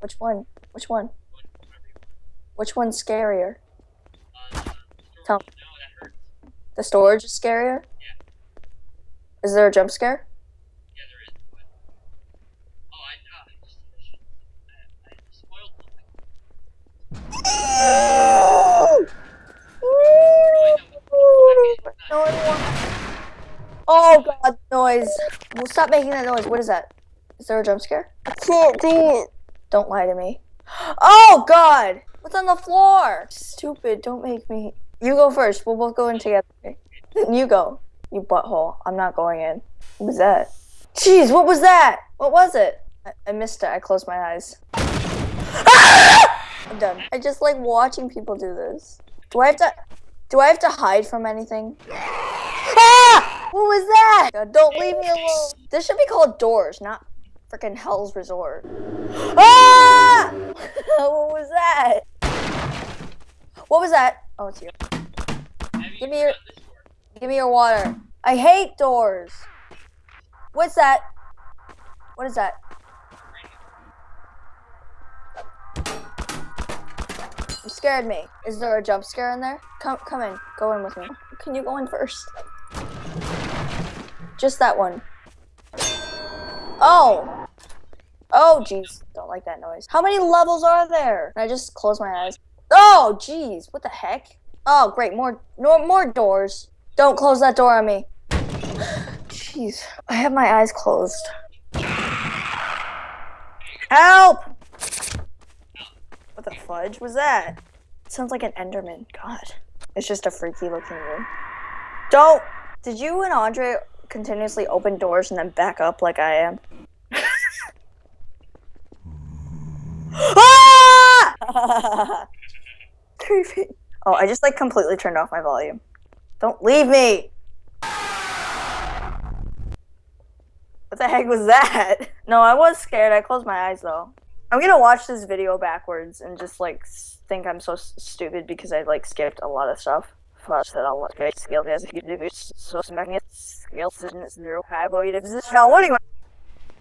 Which one? Which one? Which one's scarier? Tell- The storage is scarier? Is there a jump scare? Yeah, there is. But... Oh, I, uh, I just, I, I spoiled. No Oh god, noise. Well, stop making that noise. What is that? Is there a jump scare? I can't do it. Don't lie to me. Oh god! What's on the floor? Stupid, don't make me. You go first. We'll both go in together. Then you go. You butthole. I'm not going in. What was that? Jeez, what was that? What was it? I, I missed it. I closed my eyes. I'm done. I just like watching people do this. Do I have to? Do I have to hide from anything? Ah! What was that? God, don't leave me alone. This should be called Doors, not freaking Hell's Resort. Ah! what was that? What was that? Oh, it's you. Have you Give me your- done this door? Give me your water. I hate doors. What's that? What is that? You scared me. Is there a jump scare in there? Come, come in. Go in with me. Can you go in first? Just that one. Oh. Oh, jeez. Don't like that noise. How many levels are there? Can I just close my eyes? Oh, jeez. What the heck? Oh, great. More, more, more doors. Don't close that door on me. Jeez. I have my eyes closed. Help! What the fudge was that? Sounds like an Enderman. God. It's just a freaky looking room. Don't! Did you and Andre continuously open doors and then back up like I am? Ah! Creepy. Oh, I just like completely turned off my volume. Don't leave me! What the heck was that? No, I was scared. I closed my eyes though. I'm gonna watch this video backwards and just like think I'm so stupid because I like skipped a lot of stuff. Fudge that I'll look at skill as you do so magnet skill system is zero high boy it is now what do you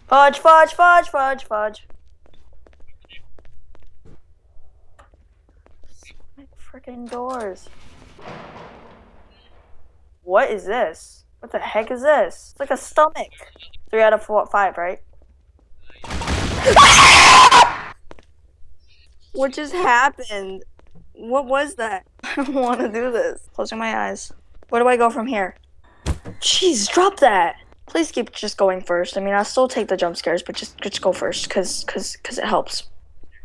Fudge fudge fudge fudge fudge. Freaking doors. What is this? What the heck is this? It's like a stomach. Three out of four, five, right? what just happened? What was that? I don't want to do this. Closing my eyes. Where do I go from here? Jeez, drop that. Please keep just going first. I mean, I'll still take the jump scares, but just just go first, cause cause cause it helps.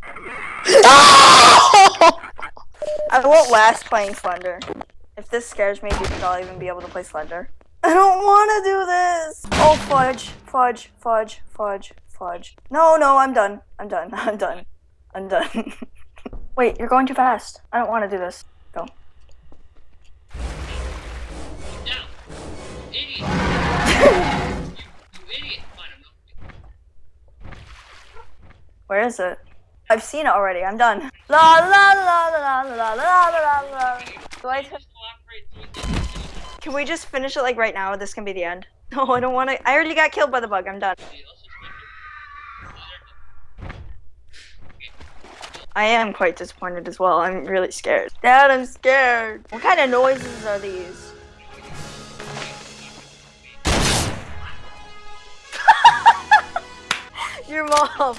Ah! I won't last playing Slender. If this scares me, do you think I'll even be able to play Slender? I don't want to do this. Oh, fudge, fudge, fudge, fudge, fudge. No, no, I'm done. I'm done. I'm done. I'm done. Wait, you're going too fast. I don't want to do this. Go. Idiot! Where is it? I've seen it already. I'm done. La la la la la la la Can we just finish it like right now? This can be the end. No, I don't want to. I already got killed by the bug. I'm done. I am quite disappointed as well. I'm really scared. Dad, I'm scared. What kind of noises are these? Your mom.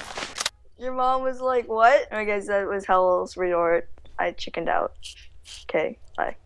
Your mom was like, what? I guess that was Hell's Resort. I chickened out. Okay, bye.